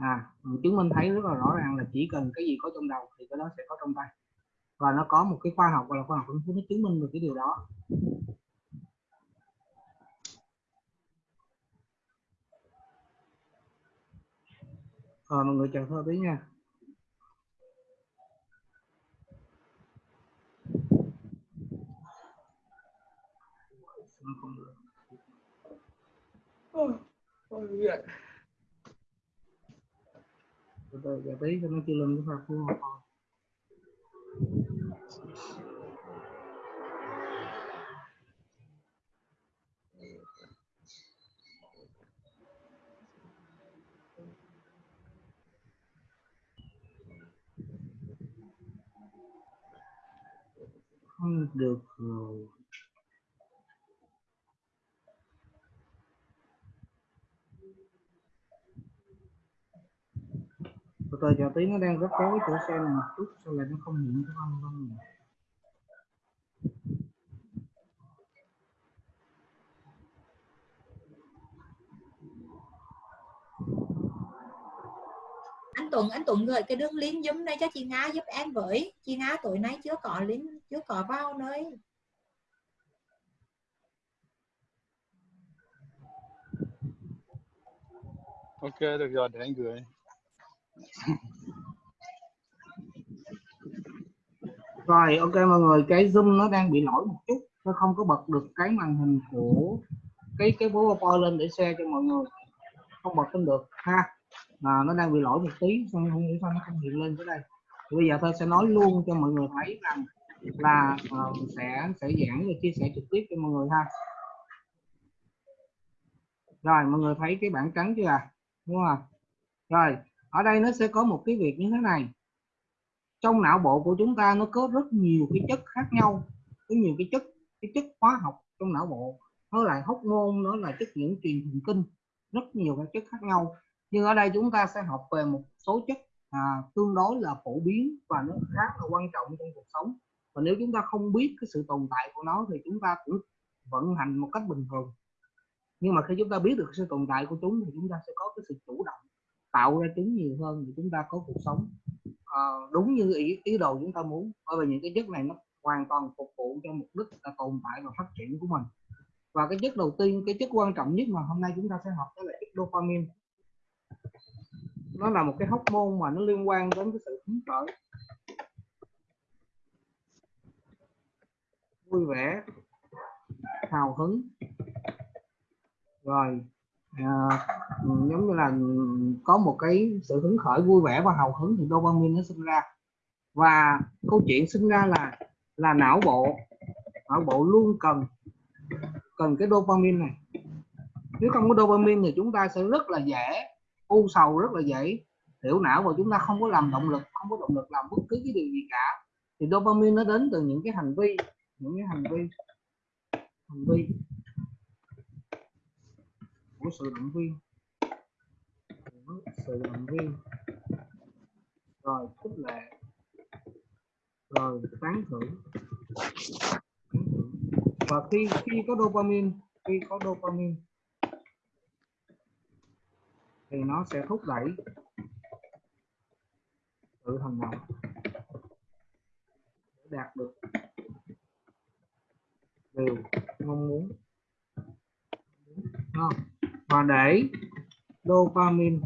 à ừ, chứng minh thấy rất là rõ ràng là chỉ cần cái gì có trong đầu thì cái đó sẽ có trong tay. Và nó có một cái khoa học, gọi là khoa học phân nó chứng minh được cái điều đó. Rồi mọi người chờ thôi tí nha. Không được ôi từ từ giải tí cho nó chưa lên cái phù hợp thôi. Không được rồi. Từ từ chờ tí nó đang rất tối chỗ xe này một chút sao lại nó không hiện cái âm không nhỉ anh Tuấn anh Tuấn gửi cái đường link giúp này cho chị Nga giúp em với. Chị Nga tối nay chưa có link chưa có vào nơi. Ok được rồi để anh gửi rồi ok mọi người cái zoom nó đang bị lỗi một chút. Nó không có bật được cái màn hình của cái cái powerpoint lên để share cho mọi người. Không bật lên được ha. À, nó đang bị lỗi một tí xong không hiểu sao nó không hiện lên tới đây? Thì bây giờ tôi sẽ nói luôn cho mọi người thấy rằng là uh, sẽ sẽ giảng và chia sẻ trực tiếp cho mọi người ha. Rồi mọi người thấy cái bảng trắng chưa à? Đúng không rồi ở đây nó sẽ có một cái việc như thế này. Trong não bộ của chúng ta nó có rất nhiều cái chất khác nhau có nhiều cái chất cái chất hóa học trong não bộ. Nó lại hóc môn nó là chất dẫn truyền thần kinh rất nhiều các chất khác nhau. Nhưng ở đây chúng ta sẽ học về một số chất à, tương đối là phổ biến và nó khá là quan trọng trong cuộc sống. Và nếu chúng ta không biết cái sự tồn tại của nó thì chúng ta cũng vận hành một cách bình thường. Nhưng mà khi chúng ta biết được sự tồn tại của chúng thì chúng ta sẽ có cái sự chủ động tạo ra chúng nhiều hơn để chúng ta có cuộc sống. Uh, đúng như ý, ý đồ chúng ta muốn bởi vì những cái chất này nó hoàn toàn phục vụ cho mục đích là tồn tại và phát triển của mình. Và cái chất đầu tiên cái chất quan trọng nhất mà hôm nay chúng ta sẽ học đó là chất dopamine. Nó là một cái hóc môn mà nó liên quan đến cái sự hứng khởi. Vui vẻ hào hứng. Rồi à, giống như là có một cái sự hứng khởi vui vẻ và hào hứng thì dopamine nó sinh ra. Và câu chuyện sinh ra là là não bộ não bộ luôn cần cần cái dopamine này. Nếu không có dopamine thì chúng ta sẽ rất là dễ u sầu rất là dễ thiểu não và chúng ta không có làm động lực không có động lực làm bất cứ cái điều gì cả. Thì dopamine nó đến từ những cái hành vi những cái hành vi hành vi của sự động viên. Của sự động viên. Rồi khích lệ. Rồi tán thưởng. Và khi khi có dopamine, khi có dopamine, thì nó sẽ thúc đẩy sự hành động để đạt được điều mong muốn. Không? Và để dopamine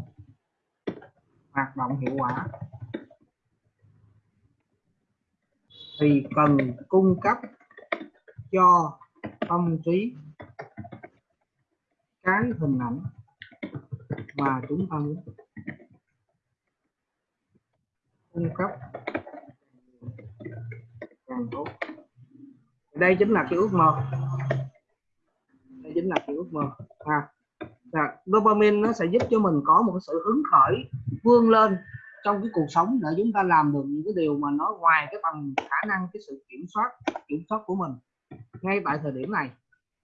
hoạt động hiệu quả thì cần cung cấp cho tâm trí cái hình ảnh mà chúng ta muốn. Cung cấp càng tốt. Đây chính là cái ước mơ. Đây chính là cái ước mơ. À, là dopamine nó sẽ giúp cho mình có một cái sự hứng khởi, vươn lên trong cái cuộc sống để chúng ta làm được những cái điều mà nó ngoài cái tầm khả năng, cái sự kiểm soát kiểm soát của mình ngay tại thời điểm này.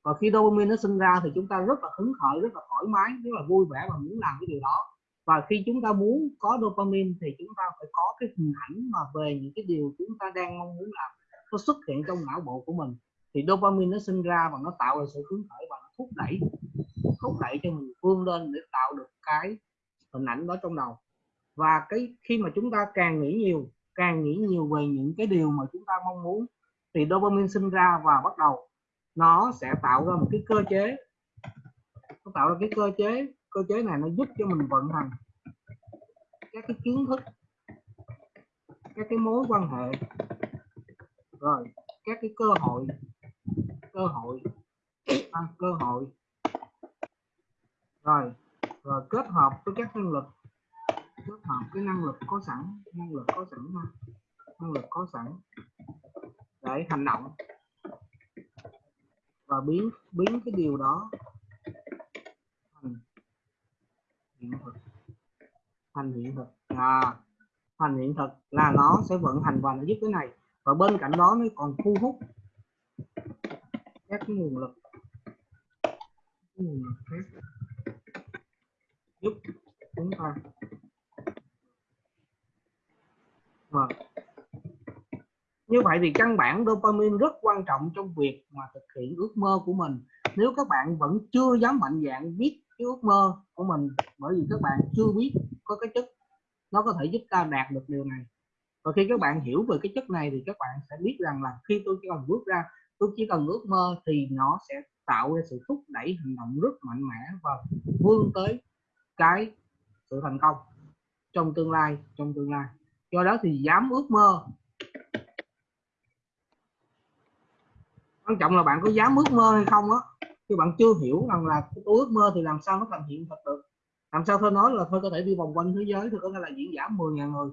Và khi dopamine nó sinh ra thì chúng ta rất là hứng khởi, rất là thoải mái, rất là vui vẻ và muốn làm cái điều đó. Và khi chúng ta muốn có dopamine thì chúng ta phải có cái hình ảnh mà về những cái điều chúng ta đang mong muốn làm, nó xuất hiện trong não bộ của mình. Thì dopamine nó sinh ra và nó tạo ra sự hứng khởi và nó thúc đẩy thúc đẩy cho mình vươn lên để tạo được cái hình ảnh đó trong đầu. Và cái khi mà chúng ta càng nghĩ nhiều, càng nghĩ nhiều về những cái điều mà chúng ta mong muốn, thì dopamine sinh ra và bắt đầu nó sẽ tạo ra một cái cơ chế. Nó tạo ra cái cơ chế cơ chế này nó giúp cho mình vận hành các cái kiến thức, các cái mối quan hệ, rồi các cái cơ hội cơ hội à, cơ hội. Rồi rồi kết hợp với các năng lực. Kết hợp cái năng lực có sẵn năng lực có sẵn ha. Năng lực có sẵn. Để hành động. Và biến biến cái điều đó thành hiện thực. Thành hiện thực. À, thành hiện thực là nó sẽ vận hành và nó giúp cái này. Và bên cạnh đó nó còn thu hút các cái nguồn lực giúp chúng ta Vâng. Như vậy thì căn bản dopamine rất quan trọng trong việc mà thực hiện ước mơ của mình. Nếu các bạn vẫn chưa dám mạnh dạn biết cái ước mơ của mình bởi vì các bạn chưa biết có cái chất nó có thể giúp ta đạt được điều này. Và khi các bạn hiểu về cái chất này thì các bạn sẽ biết rằng là khi tôi chỉ cần bước ra, tôi chỉ cần ước mơ thì nó sẽ tạo ra sự thúc đẩy hành động rất mạnh mẽ và vươn tới cái sự thành công trong tương lai, trong tương lai. Do đó thì dám ước mơ. Quan trọng là bạn có dám ước mơ hay không á, chứ bạn chưa hiểu rằng là tôi ước mơ thì làm sao nó thành hiện thực được. Làm sao tôi nói là tôi có thể đi vòng quanh thế giới, tôi có thể là diễn giả 10.000 người.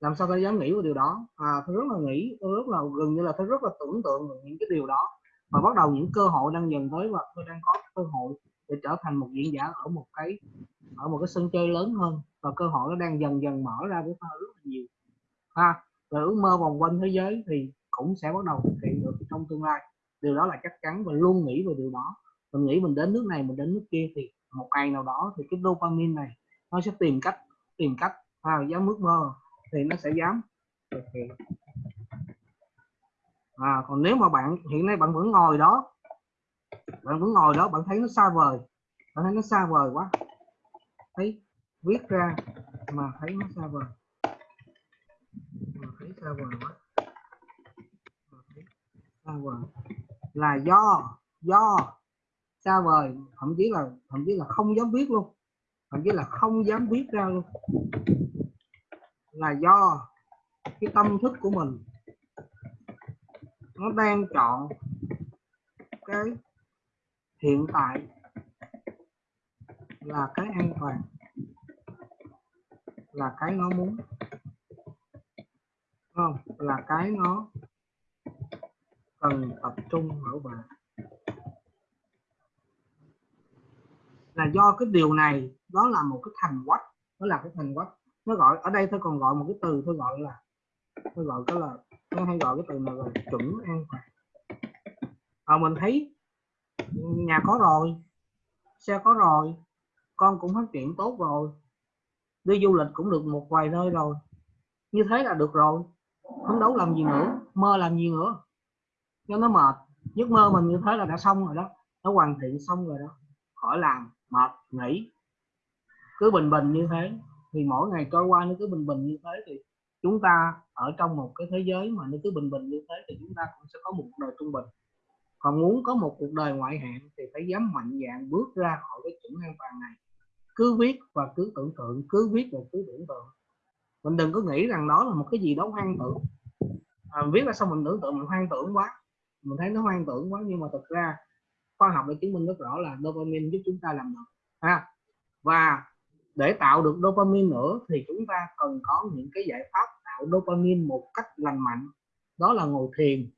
Làm sao tôi dám nghĩ về điều đó? À tôi rất là nghĩ, tôi rất là gần như là tôi rất là tưởng tượng những cái điều đó và bắt đầu những cơ hội đang dần tới và tôi đang có cơ hội để trở thành một diễn giả ở một cái ở một cái sân chơi lớn hơn. Và cơ hội nó đang dần dần mở ra với tôi rất là nhiều. Ha và ước mơ vòng quanh thế giới thì cũng sẽ bắt đầu thực hiện được trong tương lai. Điều đó là chắc chắn và luôn nghĩ về điều đó. Mình nghĩ mình đến nước này mình đến nước kia thì một ngày nào đó thì cái dopamine này nó sẽ tìm cách tìm cách à, dám ước mơ thì nó sẽ dám thực hiện à, còn nếu mà bạn hiện nay bạn vẫn ngồi đó bạn vẫn ngồi đó bạn thấy nó xa vời bạn thấy nó xa vời quá. Thấy viết ra mà thấy nó xa vời. Mà thấy xa vời quá. Mà thấy xa vời. Là do do xa vời thậm chí là thậm chí là không dám viết luôn. Thậm chí là không dám viết ra luôn. Là do cái tâm thức của mình nó đang chọn cái hiện tại là cái an toàn, là cái nó muốn. Không? Là cái nó cần tập trung bảo vệ. Là do cái điều này, đó là một cái thành quách nó là cái thành quách. Nó gọi, ở đây tôi còn gọi một cái từ, tôi gọi là, tôi gọi cái là nó hay gọi cái từ này là chuẩn an toàn à, mình thấy nhà có rồi xe có rồi con cũng phát triển tốt rồi. Đi du lịch cũng được một vài nơi rồi. Như thế là được rồi. Phấn đấu làm gì nữa mơ làm gì nữa. Cho nó mệt. Giấc mơ mình như thế là đã xong rồi đó. Nó hoàn thiện xong rồi đó. Khỏi làm mệt nghỉ. Cứ bình bình như thế. Thì mỗi ngày trôi qua nó cứ bình bình như thế thì chúng ta ở trong một cái thế giới mà nó cứ bình bình như thế thì chúng ta cũng sẽ có một đời trung bình. Còn muốn có một cuộc đời ngoại hạng thì phải dám mạnh dạn bước ra khỏi cái chuẩn an toàn này. Cứ viết và cứ tưởng tượng cứ viết và cứ tưởng tượng. Mình đừng có nghĩ rằng đó là một cái gì đó hoang tưởng. À, viết ra xong mình tưởng tượng mình hoang tưởng quá. Mình thấy nó hoang tưởng quá nhưng mà thực ra khoa học đã chứng minh rất rõ là dopamine giúp chúng ta làm được ha. Và để tạo được dopamine nữa thì chúng ta cần có những cái giải pháp tạo dopamine một cách lành mạnh. Đó là ngồi thiền,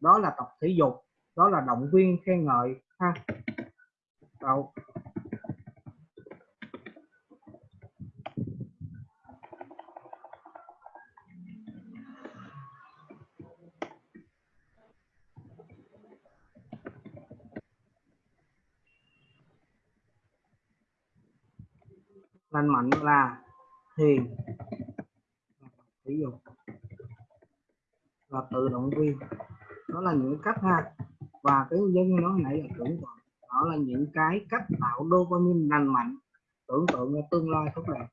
đó là tập thể dục, đó là động viên khen ngợi, ha. Đâu. lành mạnh là thiền thể dục và tự động viên đó là những cách ha. Và cái dân nó nãy là tưởng tượng. Đó là những cái cách tạo dopamine lành mạnh. Tưởng tượng ra tương lai tốt đẹp.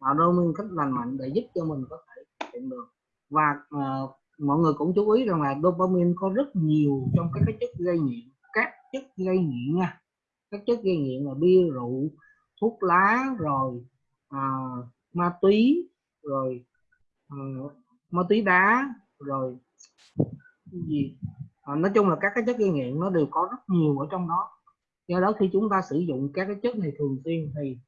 Tạo dopamine cách lành mạnh để giúp cho mình có thể hiện được. Và uh, mọi người cũng chú ý rằng là dopamine có rất nhiều trong các cái chất gây nghiện. Các chất gây nghiện nha. Các chất gây nghiện là bia rượu thuốc lá rồi uh, ma túy rồi uh, ma túy đá rồi gì. À, nói chung là các cái chất gây nghiện nó đều có rất nhiều ở trong đó. Do đó khi chúng ta sử dụng các cái chất này thường xuyên thì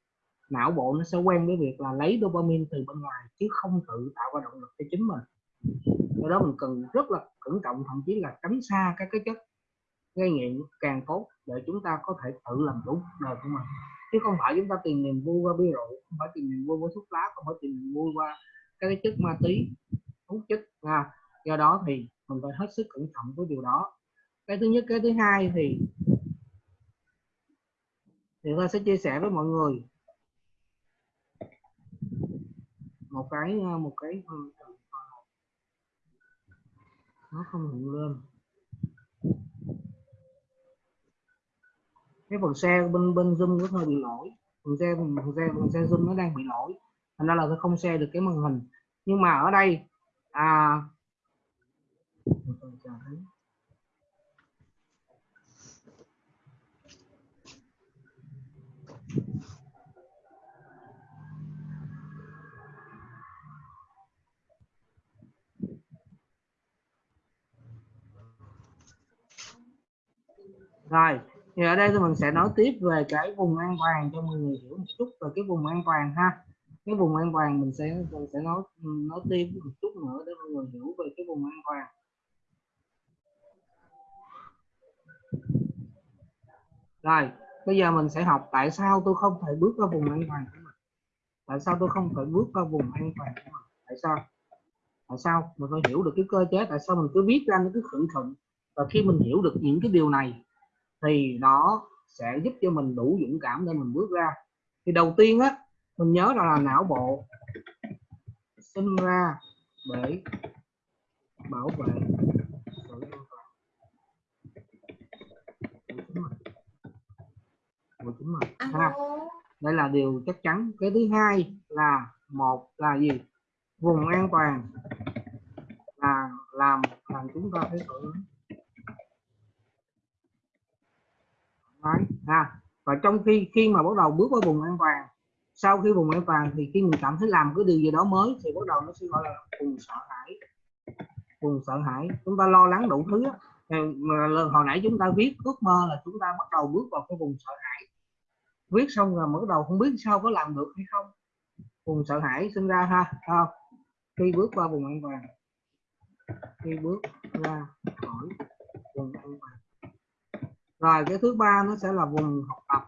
não bộ nó sẽ quen với việc là lấy dopamine từ bên ngoài chứ không tự tạo ra động lực cho chính mình. Do đó mình cần rất là cẩn trọng thậm chí là tránh xa các cái chất gây nghiện càng tốt để chúng ta có thể tự làm chủ đời của mình chứ không phải chúng ta tìm niềm vui qua bia rượu không phải tìm niềm vui qua thuốc lá không phải tìm niềm vui qua các cái chất ma túy hút chất à, do đó thì mình phải hết sức cẩn trọng với điều đó. Cái thứ nhất cái thứ hai thì thì tôi sẽ chia sẻ với mọi người một cái một cái ừ, nó không hiện lên. Cái phần xe bên bên zoom nó hơi bị lỗi. Phần xe phần xe phần xe zoom nó đang bị lỗi. Thành ra là tôi không xe được cái màn hình. Nhưng mà ở đây à rồi thì ở đây thì mình sẽ nói tiếp về cái vùng an toàn cho mọi người hiểu một chút về cái vùng an toàn ha. Cái vùng an toàn mình sẽ mình sẽ nói nói tiếp một chút nữa để mọi người hiểu về cái vùng an toàn. Rồi, bây giờ mình sẽ học tại sao tôi không thể bước vào vùng an toàn của mình. Tại sao tôi không thể bước vào vùng an toàn của mình? Tại sao? Tại sao? Mình phải hiểu được cái cơ chế, tại sao mình cứ viết ra nó cứ khẩn khẩn và khi mình hiểu được những cái điều này thì nó sẽ giúp cho mình đủ dũng cảm để mình bước ra. Thì đầu tiên á mình nhớ rằng là não bộ sinh ra để bảo vệ sự an toàn của chính mình. Ha. Đây là điều chắc chắn. Cái thứ hai là một là gì? Vùng an toàn là làm làm chúng ta thấy mái Đấy, à, và trong khi khi mà bắt đầu bước vào vùng an toàn sau khi vùng an toàn thì khi mình cảm thấy làm cái điều gì đó mới thì bắt đầu nó sẽ gọi là vùng sợ hãi. Vùng sợ hãi. Chúng ta lo lắng đủ thứ lần hồi nãy chúng ta viết ước mơ là chúng ta bắt đầu bước vào cái vùng sợ hãi. Viết xong rồi bắt đầu không biết sao có làm được hay không. Vùng sợ hãi sinh ra ha không? khi bước qua vùng an toàn. Khi bước ra khỏi vùng an toàn rồi cái thứ ba nó sẽ là vùng học tập.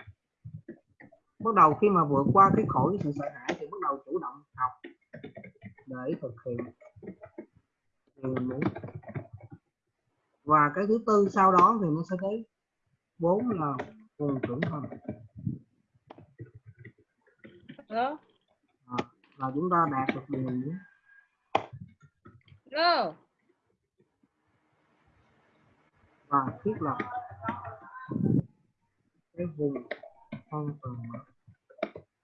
Bắt đầu khi mà vượt qua cái khỏi sự sợ hãi thì bắt đầu chủ động học để thực hiện. Điều mình muốn và cái thứ tư sau đó thì nó sẽ tới bốn là vùng trưởng thành. À, là chúng ta đạt được điều mình muốn và thiết lập cái vùng an toàn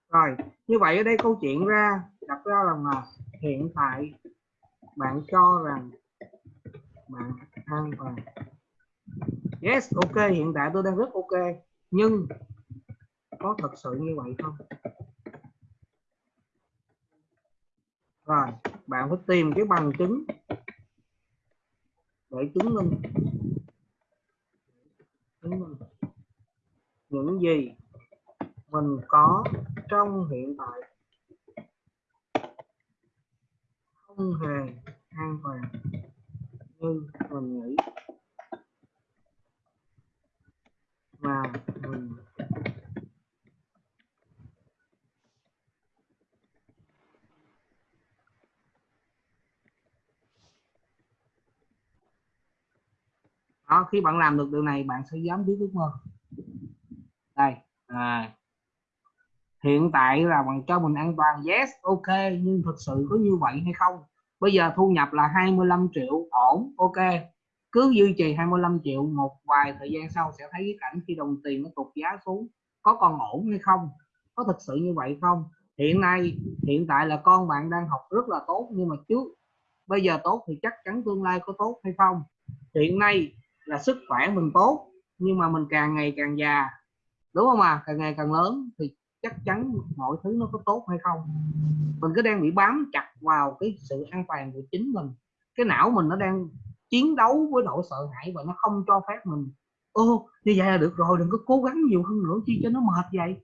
rồi, như vậy ở đây câu chuyện ra, đặt ra rằng là hiện tại bạn cho rằng bạn an toàn. Yes, ok, hiện tại tôi đang rất ok, nhưng có thật sự như vậy không? Rồi, bạn phải tìm cái bằng chứng để chứng minh. Chứng minh những gì mình có trong hiện tại. Không hề an toàn như mình nghĩ. Mà mình đó, khi bạn làm được điều này bạn sẽ dám biết ước mơ đây à, hiện tại là bằng cho mình an toàn yes ok nhưng thực sự có như vậy hay không? Bây giờ thu nhập là 25 triệu ổn ok. Cứ duy trì 25 triệu một vài thời gian sau sẽ thấy cái cảnh khi đồng tiền nó tụt giá xuống có còn ổn hay không? Có thực sự như vậy không? Hiện nay hiện tại là con bạn đang học rất là tốt nhưng mà trước bây giờ tốt thì chắc chắn tương lai có tốt hay không? Hiện nay là sức khỏe mình tốt nhưng mà mình càng ngày càng già đúng không à? Càng ngày càng lớn thì chắc chắn mọi thứ nó có tốt hay không? Mình cứ đang bị bám chặt vào cái sự an toàn của chính mình. Cái não mình nó đang chiến đấu với nỗi sợ hãi và nó không cho phép mình. Ô, như vậy là được rồi, đừng có cố gắng nhiều hơn nữa, chi cho nó mệt vậy.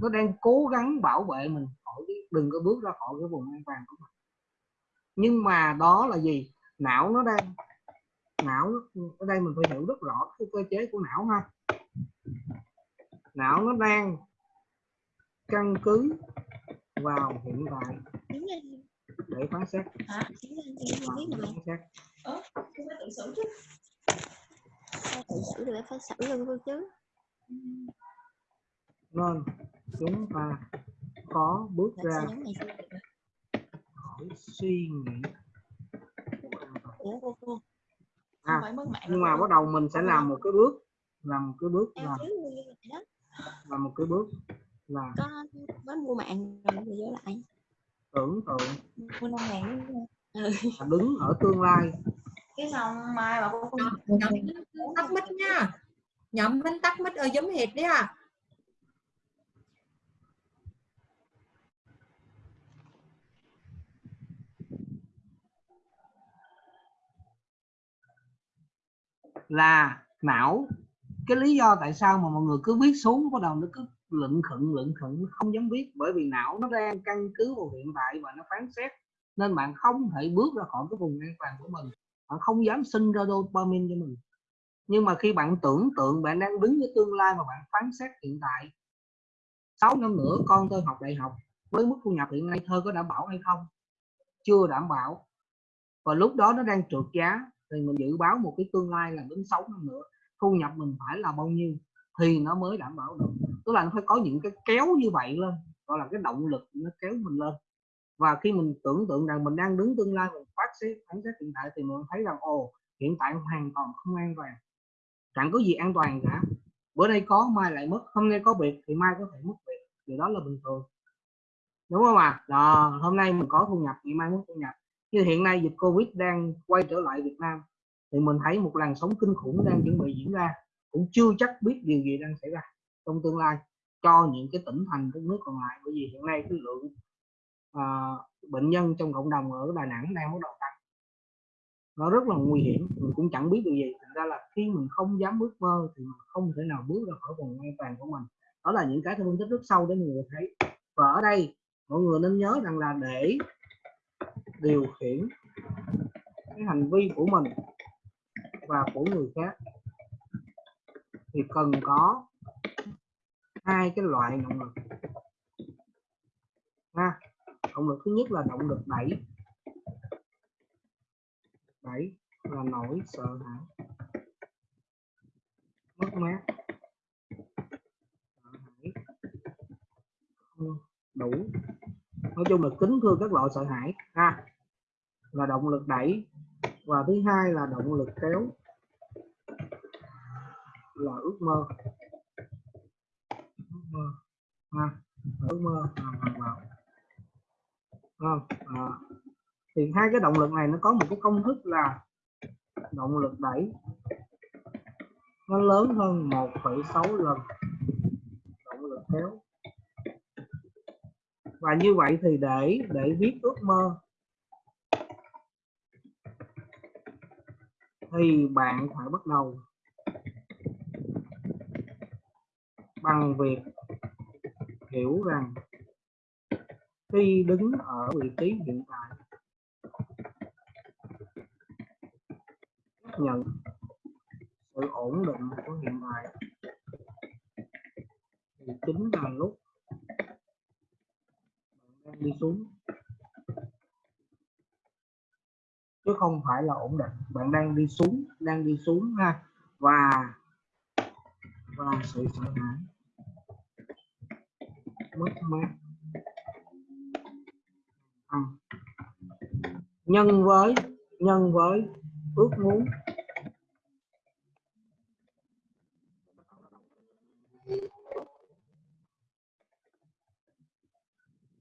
Nó đang cố gắng bảo vệ mình khỏi cái, đừng có bước ra khỏi cái vùng an toàn của mình. Nhưng mà đó là gì? Não nó đang, não ở đây mình phải hiểu rất rõ cái cơ chế của não ha não nó đang căn cứ vào hiện tại. Để phán xét. Phán xét. Tự xử chứ. Tự xử rồi phải xử luôn luôn chứ? Nên chúng ta có bước ra khỏi suy nghĩ. À, nhưng mà bắt đầu mình sẽ làm một cái bước làm một cái bước là làm một cái bước là có mới mua mạng rồi rồi vô lại. Tưởng tượng. Mua năm ngàn là đứng ở tương lai. Cái xong mai mà cô nhóm Minh tắt mic nha. Nhóm minh tắt mic ở giống hệt đấy à. Là não cái lý do tại sao mà mọi người cứ viết xuống, bắt đầu nó cứ lựng khựng lựng khựng không dám viết. Bởi vì não nó đang căn cứ vào hiện tại và nó phán xét. Nên bạn không thể bước ra khỏi cái vùng an toàn của mình. Bạn không dám sinh ra dopamine cho mình. Nhưng mà khi bạn tưởng tượng bạn đang đứng với tương lai mà bạn phán xét hiện tại 6 năm nữa con tôi học đại học, với mức thu nhập hiện nay thơ có đảm bảo hay không? Chưa đảm bảo. Và lúc đó nó đang trượt giá, thì mình dự báo một cái tương lai là đến 6 năm nữa thu nhập mình phải là bao nhiêu thì nó mới đảm bảo được. Tức là nó phải có những cái kéo như vậy lên gọi là cái động lực nó kéo mình lên. Và khi mình tưởng tượng rằng mình đang đứng tương lai mình phát xét phán xét hiện tại thì mình thấy rằng ồ hiện tại hoàn toàn không an toàn. Chẳng có gì an toàn cả. Bữa nay có mai lại mất. Hôm nay có việc thì mai có thể mất việc. Điều đó là bình thường. Đúng không ạ? À? đó, hôm nay mình có thu nhập ngày mai mất thu nhập. Như hiện nay dịch covid đang quay trở lại Việt Nam thì mình thấy một làn sóng kinh khủng đang chuẩn bị diễn ra. Cũng chưa chắc biết điều gì đang xảy ra trong tương lai cho những cái tỉnh thành các nước còn lại. Bởi vì hiện nay cái lượng à, bệnh nhân trong cộng đồng ở Đà Nẵng đang bắt đầu tăng. Nó rất là nguy hiểm. Mình cũng chẳng biết điều gì. Thành ra là khi mình không dám bước mơ thì mình không thể nào bước ra khỏi vùng an toàn của mình. Đó là những cái tôi phân tích rất sâu để mọi người thấy. Và ở đây mọi người nên nhớ rằng là để điều khiển cái hành vi của mình và của người khác. Thì cần có hai cái loại động lực. Ha, động lực thứ nhất là động lực đẩy. Đẩy là nỗi sợ hãi. Mất mát. Sợ hãi. Không đủ. Nói chung là kính thưa các loại sợ hãi. Ha, là động lực đẩy và thứ hai là động lực kéo là ước mơ. Ước mơ. Ha ước mơ. À, vào vào không? À. thì hai cái động lực này nó có một cái công thức là động lực đẩy. Nó lớn hơn 1,6 lần động lực kéo. Và như vậy thì để để viết ước mơ thì bạn phải bắt đầu bằng việc hiểu rằng khi đứng ở vị trí hiện tại, chấp nhận sự ổn định của hiện tại, thì chính là lúc bạn đang đi xuống. Chứ không phải là ổn định. Bạn đang đi xuống, đang đi xuống ha. Và và sự sợ hãi. Mất mát. À. nhân với nhân với ước muốn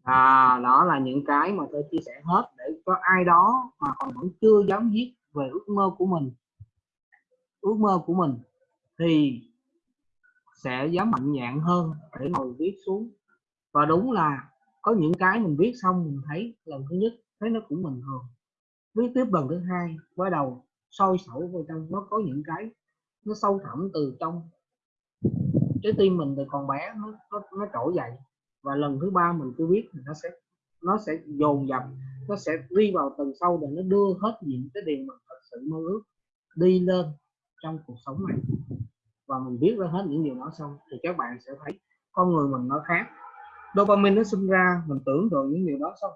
à, đó là những cái mà tôi chia sẻ hết để có ai đó mà còn vẫn chưa dám viết về ước mơ của mình. Ước mơ của mình thì sẽ dám mạnh dạn hơn để ngồi viết xuống. Và đúng là có những cái mình viết xong mình thấy lần thứ nhất thấy nó cũng bình thường. Viết tiếp lần thứ hai bắt đầu sôi sẩu vào trong nó có những cái nó sâu thẳm từ trong. Trái tim mình từ còn bé nó nó, nó trỗi dậy và lần thứ ba mình cứ viết thì nó sẽ nó sẽ dồn dập, nó sẽ đi vào tầng sâu để nó đưa hết những cái điều mà thật sự mơ ước đi lên trong cuộc sống này. Và mình biết ra hết những điều đó xong thì các bạn sẽ thấy con người mình nó khác. Dopamine nó sinh ra, mình tưởng tượng những điều đó xong.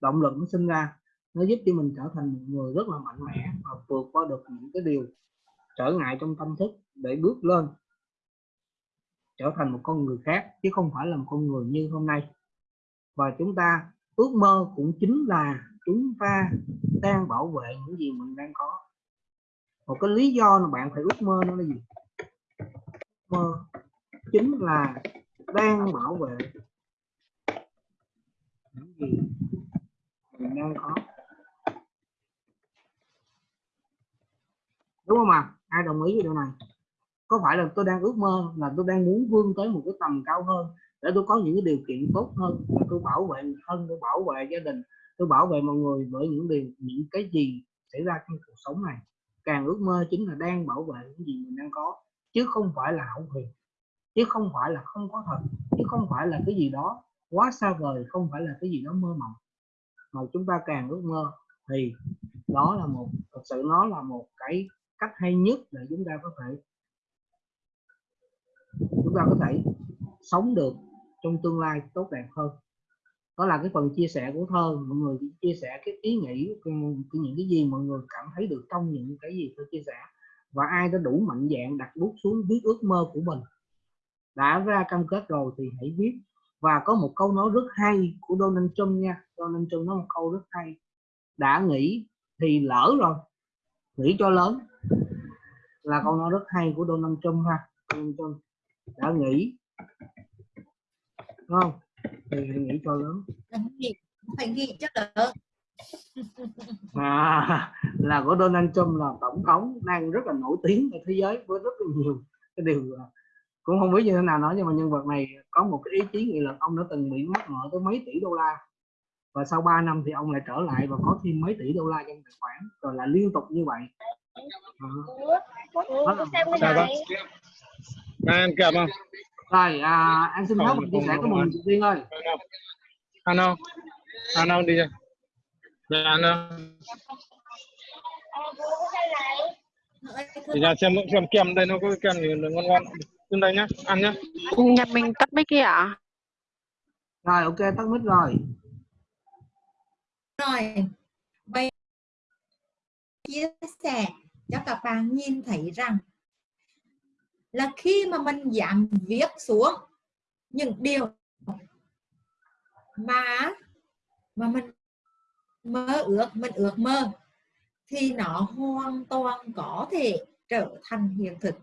Động lực nó sinh ra, nó giúp cho mình trở thành một người rất là mạnh mẽ và vượt qua được những cái điều trở ngại trong tâm thức để bước lên, trở thành một con người khác chứ không phải là một con người như hôm nay và chúng ta ước mơ cũng chính là chúng ta đang bảo vệ những gì mình đang có. Một cái lý do mà bạn phải ước mơ nó là gì? Mơ chính là đang bảo vệ những gì mình đang có. Đúng không ạ? Ai đồng ý với điều này? Có phải là tôi đang ước mơ là tôi đang muốn vươn tới một cái tầm cao hơn để tôi có những cái điều kiện tốt hơn và tôi bảo vệ người thân, tôi bảo vệ gia đình, tôi bảo vệ mọi người bởi những điều, những cái gì xảy ra trong cuộc sống này. Càng ước mơ chính là đang bảo vệ những gì mình đang có, chứ không phải là hão huyền, chứ không phải là không có thật, chứ không phải là cái gì đó quá xa vời, không phải là cái gì đó mơ mộng. Mà chúng ta càng ước mơ thì đó là một, thật sự nó là một cái cách hay nhất để chúng ta có thể, chúng ta có thể sống được trong tương lai tốt đẹp hơn. Đó là cái phần chia sẻ của thơ. Mọi người chia sẻ cái ý nghĩ cái, những cái gì mọi người cảm thấy được trong những cái gì tôi chia sẻ. Và ai đã đủ mạnh dạng đặt bút xuống viết ước mơ của mình đã ra cam kết rồi thì hãy viết. Và có một câu nói rất hay của Donald Trump nha. Donald Trump nói một câu rất hay. Đã nghĩ thì lỡ rồi. Nghĩ cho lớn. Là câu nói rất hay của Donald Trump ha. Donald Trump đã nghĩ Đúng không thì hãy nghĩ cho lớn phải nghĩ cho lớn à, là của Donald Trump là tổng thống đang rất là nổi tiếng ở thế giới với rất là nhiều cái điều cũng không biết như thế nào nói nhưng mà nhân vật này có một cái ý chí nghị lực ông đã từng bị mắc nợ tới mấy tỷ đô la và sau 3 năm thì ông lại trở lại và có thêm mấy tỷ đô la trong tài khoản rồi là liên tục như vậy à. Ủa, Đó sao cái Sao này? Này ăn kèm không? Rồi à, anh xin phép mình chia sẻ của mình không. Tiên ơi Ăn không? Ăn không đi ra. Dạ ăn không? Thì ra xem xem kem đây nó có kem gì ngon ngon. Trên đây nhá, ăn nhá. Nhà mình tắt mic kia ạ? rồi ok tắt mic rồi rồi bây chia sẻ cho các bạn nhìn thấy rằng là khi mà mình giảm viết xuống những điều mà mà mình mơ ước, mình ước mơ, thì nó hoàn toàn có thể trở thành hiện thực.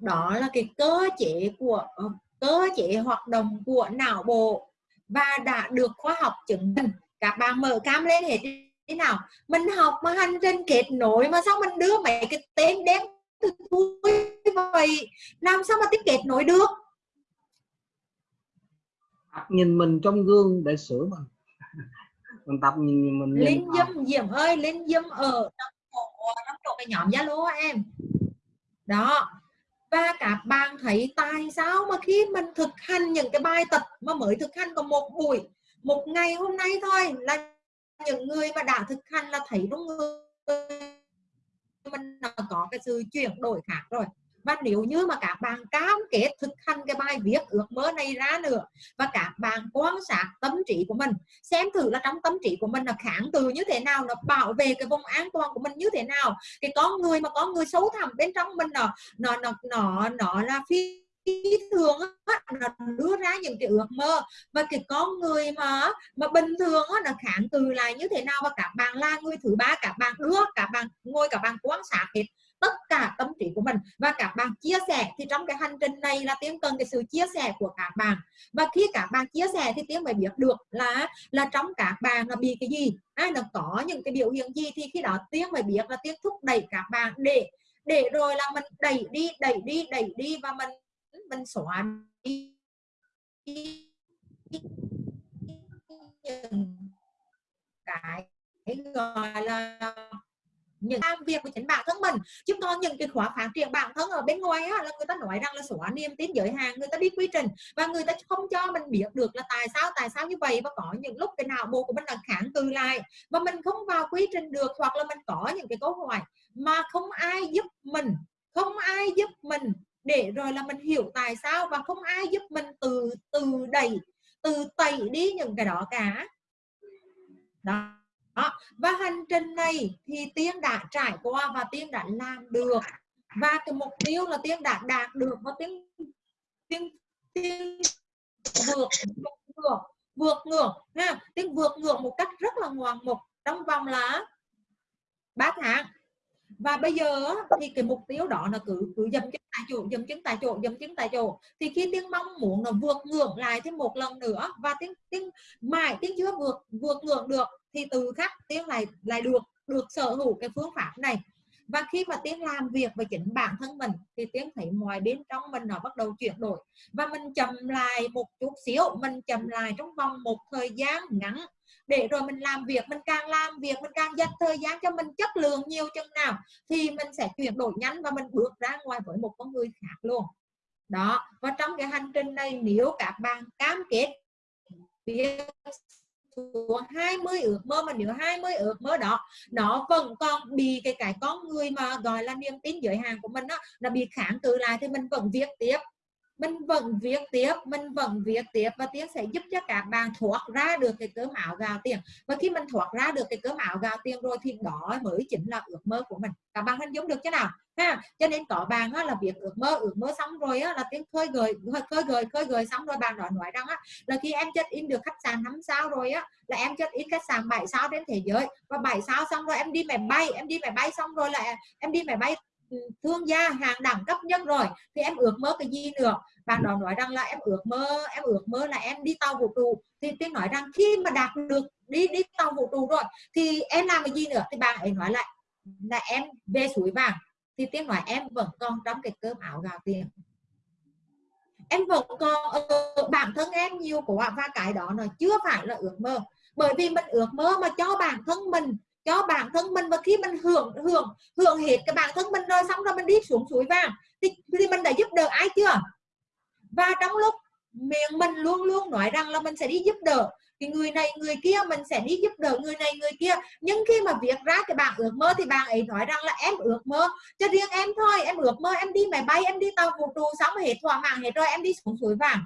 Đó là cái cơ chế của ờ, cơ chế hoạt động của não bộ và đã được khoa học chứng minh. Các bạn mở cam lên hết thế nào? Mình học mà hành trình kết nối mà sao mình đưa mấy cái tên đen thu vậy làm sao mà tiếp kết nối được? Tập nhìn mình trong gương để sửa mình mình tập nhìn mình vào. dâm diệm ơi linh dâm ở trong chỗ trong chỗ cái nhóm zalo em. Đó. Và các bạn thấy tại sao mà khi mình thực hành những cái bài tập mà mới thực hành có một buổi một ngày hôm nay thôi là những người mà đã thực hành là thấy trong người mình là có cái sự chuyển đổi khác rồi và nếu như mà các bạn cam kết thực hành cái bài viết ước mơ này ra nữa, và các bạn quan sát tâm trí của mình, xem thử là trong tâm trí của mình là kháng từ như thế nào, nó bảo vệ cái vùng an toàn của mình như thế nào, cái con người mà có người xấu thẳm bên trong mình nó nó nó nó nó là phi thường nó đưa ra những cái ước mơ. Và cái con người mà mà bình thường nó kháng từ lại như thế nào, và các bạn là người thứ ba, các bạn đưa, các bạn ngồi, các bạn quan sát hết tất cả tâm trí của mình. Và các bạn chia sẻ thì trong cái hành trình này là tiếng cần cái sự chia sẻ của các bạn. Và khi các bạn chia sẻ thì tiếng mới biết được là là trong các bạn là bị cái gì, ai là có những cái biểu hiện gì. Thì khi đó tiếng mới biết là tiếng thúc đẩy các bạn để để rồi là mình đẩy đi đẩy đi đẩy đi và mình mình xóa đi. Cái gọi là những làm việc của chính bản thân mình. Chúng ta những cái khóa phát triển bản thân ở bên ngoài á, là người ta nói rằng là xóa niềm tin giới hạn người ta đi quy trình và người ta không cho mình biết được là tại sao tại sao như vậy và có những lúc cái não bộ của mình là kháng cự lại và mình không vào quy trình được hoặc là mình có những cái câu hỏi mà không ai giúp mình không ai giúp mình để rồi là mình hiểu tại sao và không ai giúp mình từ từ đẩy từ tẩy đi những cái đó cả. Đó đó. và hành trình này thì tiên đã trải qua và tiên đã làm được và cái mục tiêu là tiên đã đạt được và tiên tiên tiên vượt vượt vượt ngược ha, tiên vượt ngược một cách rất là ngoan mục trong vòng là 3 tháng và bây giờ thì cái mục tiêu đó là cứ cứ dầm chân tại chỗ dầm chân tại chỗ dầm chân tại chỗ thì khi tiếng mong muốn là vượt ngưỡng lại thêm một lần nữa, và tiếng tiếng mãi tiếng chưa vượt vượt ngưỡng được thì từ khắc tiếng lại lại được được sở hữu cái phương pháp này. Và khi mà tiếng làm việc với chính bản thân mình, thì tiếng thấy ngoài bên trong mình nó bắt đầu chuyển đổi. Và mình chậm lại một chút xíu, mình chậm lại trong vòng một thời gian ngắn, để rồi mình làm việc, mình càng làm việc, mình càng dành thời gian cho mình chất lượng nhiều chừng nào, thì mình sẽ chuyển đổi nhanh và mình bước ra ngoài với một con người khác luôn. Đó, và trong cái hành trình này, nếu các bạn cam kết việc của 20 ước mơ, mà nếu 20 ước mơ đó, nó vẫn còn bị cái cái con người mà gọi là niềm tin giới hạn của mình đó nó bị kháng cự lại thì mình vẫn viết tiếp mình vẫn viết tiếp mình vẫn viết tiếp và tiếng sẽ giúp cho các bạn thoát ra được cái cơm áo gạo tiền và khi mình thoát ra được cái cơm áo gạo tiền rồi thì đó mới chính là ước mơ của mình. Các bạn hình dung được chứ nào? Ha cho nên có bạn á, là việc ước mơ ước mơ xong rồi á, là tiếng khơi gợi khơi gợi khơi gợi xong rồi bạn đó nói rằng á, là khi em check in được khách sạn năm sao rồi á là em check in khách sạn 7 sao trên thế giới. Và 7 sao xong rồi em đi máy bay em đi máy bay xong rồi là em đi máy bay ừ, thương gia hàng đẳng cấp nhất rồi. Thì em ước mơ cái gì nữa? Bạn đó nói rằng là em ước mơ em ước mơ là em đi tàu vũ trụ. Thì tiên nói rằng khi mà đạt được đi đi tàu vũ trụ rồi thì em làm cái gì nữa? Thì bạn ấy nói lại là em về suối vàng. Thì tiên nói em vẫn còn trong cái cơm áo gạo tiền. Em vẫn còn ở bản thân em nhiều của và cái đó là chưa phải là ước mơ. Bởi vì mình ước mơ mà cho bản thân mình cho bản thân mình. Và khi mình hưởng hưởng hưởng hết cái bản thân mình rồi xong rồi mình đi xuống suối vàng thì, thì mình đã giúp đỡ ai chưa và trong lúc miệng mình luôn luôn nói rằng là mình sẽ đi giúp đỡ, thì người này, người kia mình sẽ đi giúp đỡ người này, người kia. Nhưng khi mà viết ra cái bạn ước mơ thì bạn ấy nói rằng là em ước mơ cho riêng em thôi, em ước mơ em đi máy bay, em đi tàu vũ trụ, xong hết thỏa mãn hết rồi em đi xuống suối vàng.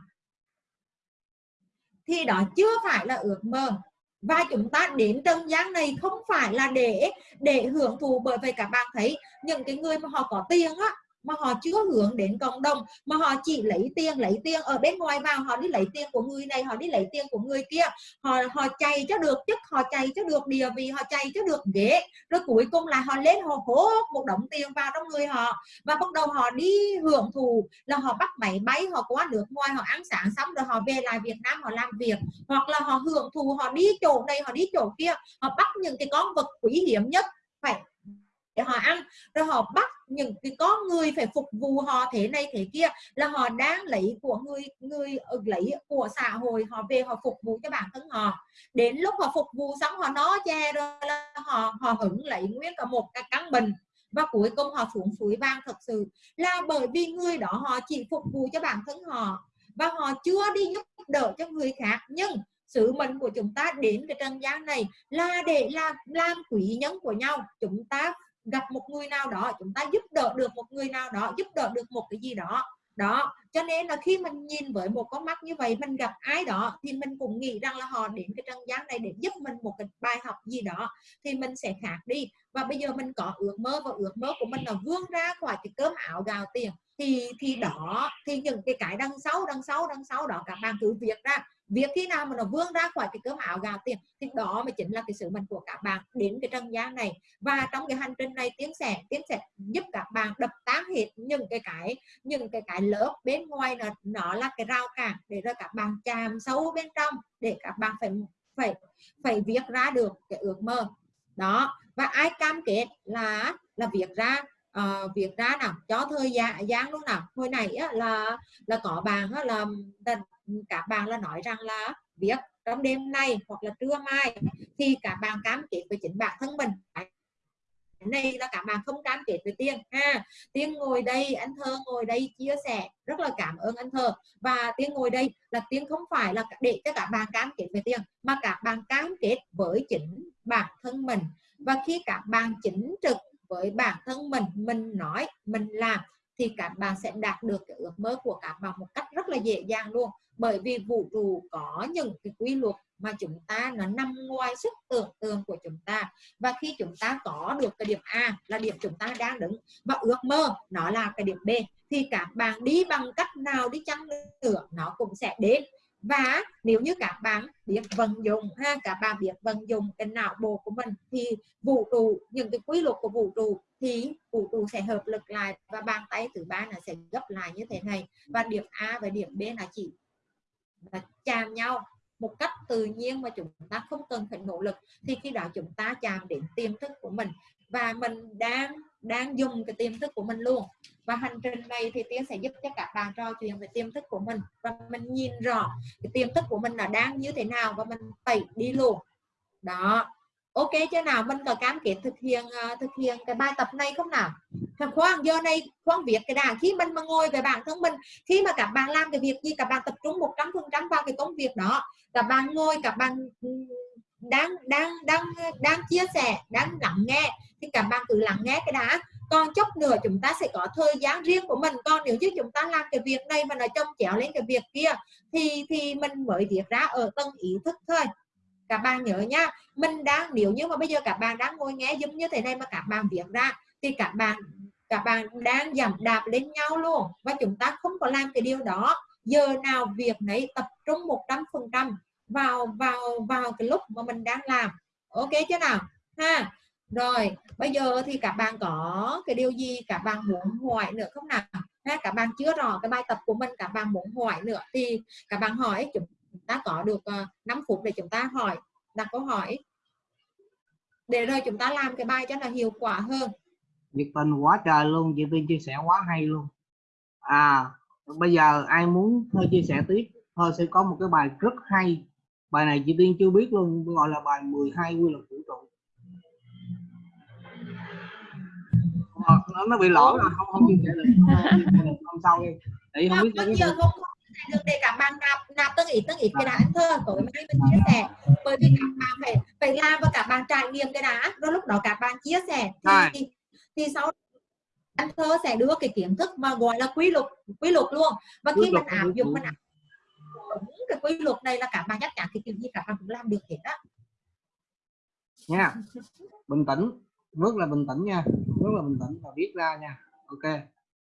Thì đó chưa phải là ước mơ. Và chúng ta đến trần gian này không phải là để để hưởng thụ bởi vì các bạn thấy những cái người mà họ có tiền á mà họ chưa hướng đến cộng đồng, mà họ chỉ lấy tiền lấy tiền ở bên ngoài vào, họ đi lấy tiền của người này, họ đi lấy tiền của người kia. Họ họ chạy cho được chức, họ chạy cho được địa vị, họ chạy cho được ghế. Rồi cuối cùng là họ lên họ hố một đống tiền vào trong người họ. Và bắt đầu họ đi hưởng thụ là họ bắt máy bay, họ qua nước ngoài, họ ăn sáng xong rồi họ về lại Việt Nam họ làm việc. Hoặc là họ hưởng thụ, họ đi chỗ này, họ đi chỗ kia. Họ bắt những cái con vật quý hiếm nhất phải để họ ăn. Rồi họ bắt những cái con người phải phục vụ họ thế này thế kia là họ đang lấy của người người ừ, lấy của xã hội, họ về họ phục vụ cho bản thân họ. Đến lúc họ phục vụ xong họ nói che rồi là họ họ hứng lấy nguyên cả một cái căn bình và cuối cùng họ xuống suối vang thật sự. Là bởi vì người đó họ chỉ phục vụ cho bản thân họ và họ chưa đi giúp đỡ cho người khác. Nhưng sứ mệnh của chúng ta đến cái trần gian này là để làm làm quý nhân của nhau. Chúng ta gặp một người nào đó, chúng ta giúp đỡ được một người nào đó, giúp đỡ được một cái gì đó. Đó, cho nên là khi mình nhìn với một con mắt như vậy, mình gặp ai đó, thì mình cũng nghĩ rằng là họ đến cái trần gian này để giúp mình một cái bài học gì đó, thì mình sẽ khác đi. Và bây giờ mình có ước mơ và ước mơ của mình là vươn ra khỏi cái cơm áo gạo tiền. Thì thì đó, thì những cái cái đằng sau đằng sau đằng sau đó, các bạn cứ việc ra việc khi nào mà nó vươn ra khỏi cái cơm áo gạo tiền thì đó mới chính là cái sứ mệnh của các bạn đến cái trần gian này. Và trong cái hành trình này tiến sẽ tiến sẽ giúp các bạn đập tan hết những cái cái những cái cái lớp bên ngoài nó nó là cái rào cản để rồi các bạn chạm sâu bên trong để các bạn phải phải phải viết ra được cái ước mơ. Đó và ai cam kết là là viết ra ờ, uh, việc ra nào cho thời gian gian luôn nào. Hồi nãy á, là là có bạn á, là, là các bạn là nói rằng là viết trong đêm nay hoặc là trưa mai thì các bạn cam kết với chính bản thân mình. Này là các bạn không cam kết với tiên ha. Tiên ngồi đây, anh thơ ngồi đây chia sẻ, rất là cảm ơn anh thơ. Và tiên ngồi đây là tiên không phải là để cho các bạn cam kết với tiên mà các bạn cam kết với chính bản thân mình. Và khi các bạn chính trực với bản thân mình mình nói, mình làm thì các bạn sẽ đạt được cái ước mơ của các bạn một cách rất là dễ dàng luôn. Bởi vì vũ trụ có những cái quy luật mà chúng ta nó nằm ngoài sức tưởng tượng của chúng ta. Và khi chúng ta có được cái điểm A là điểm chúng ta đang đứng và ước mơ nó là cái điểm B, thì các bạn đi bằng cách nào đi chăng nữa nó cũng sẽ đến. Và nếu như các bạn biết vận dụng ha, các bạn biết vận dụng cái não bộ của mình, thì vũ trụ, những cái quy luật của vũ trụ thì vũ trụ sẽ hợp lực lại và bàn tay thứ ba là sẽ gấp lại như thế này. Và điểm A và điểm B là chỉ là chạm nhau một cách tự nhiên mà chúng ta không cần phải nỗ lực. Thì khi đó chúng ta chạm đến tiềm thức của mình và mình đang đang dùng cái tiềm thức của mình luôn. Và hành trình này thì tiên sẽ giúp cho các bạn trò chuyện về tiềm thức của mình và mình nhìn rõ cái tiềm thức của mình là đang như thế nào và mình tẩy đi luôn. Đó ok chưa nào? Mình có cam kết thực hiện uh, thực hiện cái bài tập này không nào? Thằng khoan giờ này khoan việc cái đàn khi mình mà ngồi về bản thân mình khi mà các bạn làm cái việc gì các bạn tập trung một trăm phần trăm vào cái công việc đó. Các bạn ngồi các bạn ừ, đang đang đang đang chia sẻ đang lắng nghe thì các bạn cứ lắng nghe cái đã. Còn chốc nữa chúng ta sẽ có thời gian riêng của mình. Còn nếu như chúng ta làm cái việc này mà nó trông chéo lên cái việc kia thì thì mình mới viết ra ở tầng ý thức thôi các bạn nhớ nhá, mình đang, nếu như mà bây giờ các bạn đang ngồi nghe giống như thế này mà các bạn viết ra, thì các bạn các bạn đang giảm đạp lên nhau luôn. Và chúng ta không có làm cái điều đó. Giờ nào việc này tập trung một trăm phần trăm vào vào vào cái lúc mà mình đang làm. Ok chứ nào? Ha. Rồi, bây giờ thì các bạn có cái điều gì các bạn muốn hỏi nữa không nào? Ha, các bạn chưa rõ cái bài tập của mình, các bạn muốn hỏi nữa thì các bạn hỏi, chúng ta có được uh, ờ, 5 phút để chúng ta hỏi đặt câu hỏi. Để rồi chúng ta làm cái bài cho là hiệu quả hơn. Nhiệt tình quá trời luôn chị Tiên chia sẻ quá hay luôn. À bây giờ ai muốn thôi chia sẻ tiếp. Thôi sẽ có một cái bài rất hay. Bài này chị Tiên chưa biết luôn gọi là bài 12 quy luật vũ trụ. Nó, nó bị lỗi rồi không không chia sẻ được. Không sau đi. Tại không biết bao giờ không được để các bạn nạp nạp từng ít từng ít cái đã anh thơ. Tối mai mình chia sẻ. Bởi vì các bạn phải phải làm và các bạn trải nghiệm cái đã rồi lúc đó các bạn chia sẻ. Thì thì, thì sau anh thơ sẽ đưa cái kiến thức mà gọi là quy luật quy luật luôn. Và khi mình áp dụng mình áp đúng cái quy luật này là các bạn chắc chắn thì kiểu gì các bạn cũng làm được hết đó nha. Bình tĩnh. Rất là bình tĩnh nha. Rất là bình tĩnh và viết ra nha. Ok.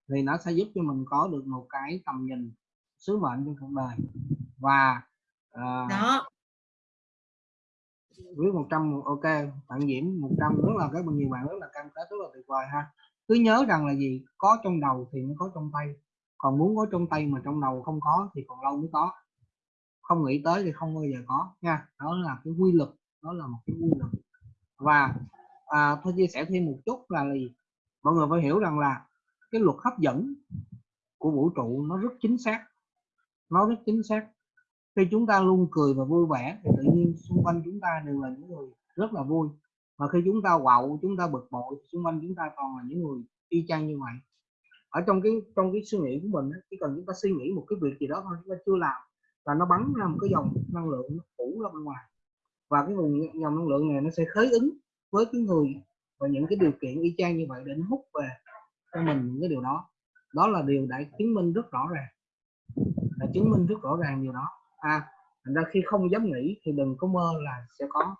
Thì nó sẽ giúp cho mình có được một cái tầm nhìn sứ mệnh trong cuộc đời. Và uh, đó. viết 100 ok bạn diễm 100 rất là các bạn nhiều bạn rất là cam kết rất là tuyệt vời ha. Cứ nhớ rằng là gì? Có trong đầu thì mới có trong tay. Còn muốn có trong tay mà trong đầu không có thì còn lâu mới có. Không nghĩ tới thì không bao giờ có nha. Đó là cái quy luật đó là một cái quy luật. Và à, tôi chia sẻ thêm một chút là gì? Mọi người phải hiểu rằng là cái luật hấp dẫn của vũ trụ nó rất chính xác nó rất chính xác. Khi chúng ta luôn cười và vui vẻ thì tự nhiên xung quanh chúng ta đều là những người rất là vui. Và khi chúng ta quậu chúng ta bực bội xung quanh chúng ta còn là những người y chang như vậy. Ở trong cái trong cái suy nghĩ của mình chỉ cần chúng ta suy nghĩ một cái việc gì đó thôi, chúng ta chưa làm là nó bắn ra một cái dòng năng lượng nó phủ ra bên ngoài. Và cái nguồn dòng năng lượng này nó sẽ khới ứng với cái người và những cái điều kiện y chang như vậy để nó hút về cho mình những cái điều đó. Đó là điều đã chứng minh rất rõ ràng đã chứng minh rất rõ ràng điều đó. À thành ra khi không dám nghĩ thì đừng có mơ là sẽ có.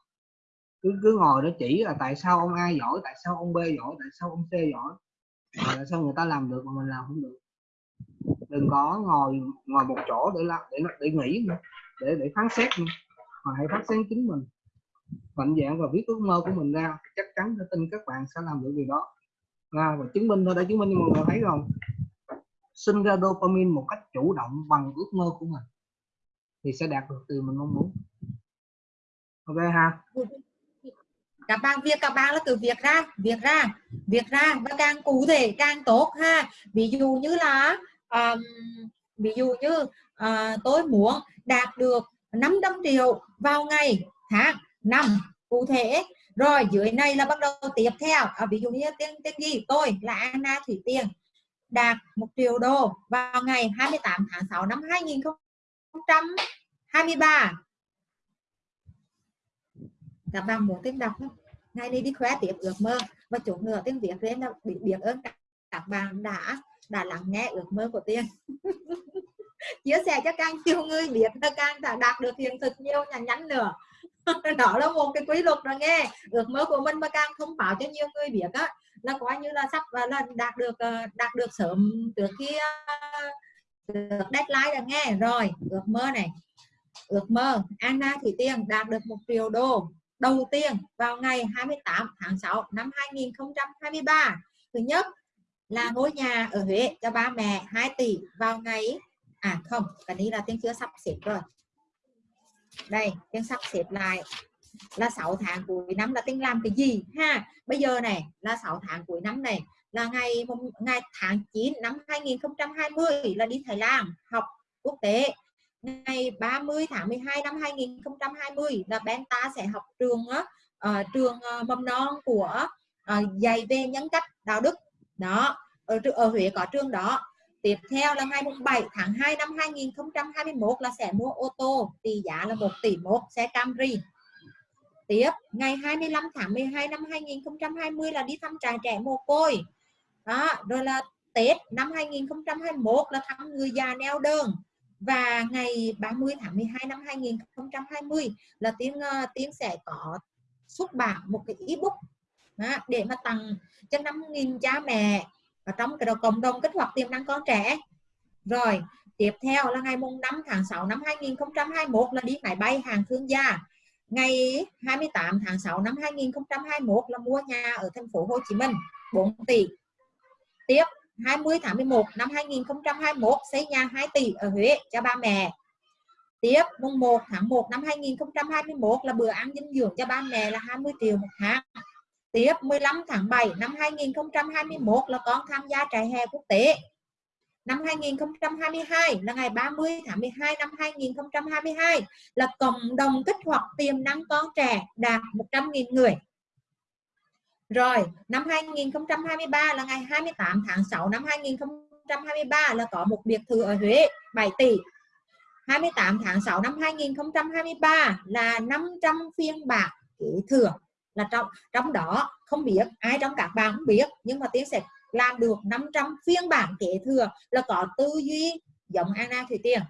Cứ cứ ngồi đó chỉ là tại sao ông A giỏi tại sao ông B giỏi tại sao ông C giỏi tại sao người ta làm được mà mình làm không được. Đừng có ngồi ngồi một chỗ để làm để để nghĩ nữa để để phán xét nữa. mà hãy phát sáng chính mình. Mạnh dạng và viết ước mơ của mình ra chắc chắn tôi tin các bạn sẽ làm được điều đó. À, và chứng minh thôi đã chứng minh cho mọi người thấy không sinh ra dopamine một cách chủ động bằng ước mơ của mình thì sẽ đạt được từ mình mong muốn. Ok ha? Các bạn việc các bạn là từ việc ra việc ra việc ra và càng cụ thể càng tốt ha. Ví dụ như là um, ví dụ như uh, tôi muốn đạt được 500 triệu vào ngày tháng năm cụ thể. Rồi dưới này là bắt đầu tiếp theo. À, ví dụ như tiếng tiếng gì? Tôi là Anna Thủy Tiên đạt 1 triệu đô vào ngày 28 tháng 6 năm 2023 các bạn muốn tiếng đọc không? ngày nay đi khóe tiếp ước mơ và chủ nữa tiếng việt lên là bị biết ơn các, các bạn đã đã lắng nghe ước mơ của tiên. Chia sẻ cho càng nhiều người biết là càng đã đạt được hiện thực nhiều nhắn nhắn nữa. đó là một cái quy luật rồi nghe. Ước mơ của mình mà càng thông báo cho nhiều người biết á, là coi như là sắp à, là đạt được à, đạt được sớm trước khi à, được deadline rồi nghe. Rồi, ước mơ này. Ước mơ, Anna Thủy Tiên đạt được một triệu đô đầu tiên vào ngày 28 tháng 6 năm 2023 thứ nhất là ngôi nhà ở Huế cho ba mẹ 2 tỷ vào ngày à không, cái này là tiếng chưa sắp xếp rồi đây chân sắp xếp lại. Là 6 tháng cuối năm là tính làm cái gì? Ha bây giờ này là 6 tháng cuối năm này là ngày ngày tháng 9 năm 2020 là đi Thái Lan học quốc tế. Ngày 30 tháng 12 năm 2020 là bên ta sẽ học trường uh, trường uh, mầm non của uh, dạy về nhân cách đạo đức. Đó ở, ở Huế có trường đó tiếp theo là ngày 7 tháng 2 năm 2021 là sẽ mua ô tô tỷ giá là 1 tỷ 1 xe Camry. Tiếp ngày 25 tháng 12 năm 2020 là đi thăm trại trẻ mồ côi. Đó rồi là Tết năm 2021 là thăm người già neo đơn. Và ngày 30 tháng 12 năm 2020 là tiếng uh, ờ, tiếng sẽ có xuất bản một cái ebook đó, để mà tặng cho 5.000 cha mẹ và trong cái đầu cộng đồng kích hoạt tiềm năng con trẻ rồi, tiếp theo là ngày mùng 5 tháng 6 năm 2021 là đi máy bay hàng thương gia ngày 28 tháng 6 năm 2021 là mua nhà ở thành phố Hồ Chí Minh 4 tỷ tiếp 20 tháng 11 năm 2021 xây nhà 2 tỷ ở Huế cho ba mẹ. Tiếp, mùng 1 tháng 1 năm 2021 là bữa ăn dinh dưỡng cho ba mẹ là 20 triệu một tháng. Tiếp 15 tháng 7 năm 2021 là con tham gia trại hè quốc tế. Năm 2022 là ngày 30 tháng 12 năm 2022 là cộng đồng kích hoạt tiềm năng con trẻ đạt 100.000 người. Rồi, năm 2023 là ngày 28 tháng 6 năm 2023 là có một biệt thự ở Huế 7 tỷ. 28 tháng 6 năm 2023 là 500 phiên bản kế thưởng là trong trong đó không biết ai trong các bạn không biết nhưng mà tiến sẽ làm được 500 phiên bản kế thừa là có tư duy giống Anna Thủy Tiên.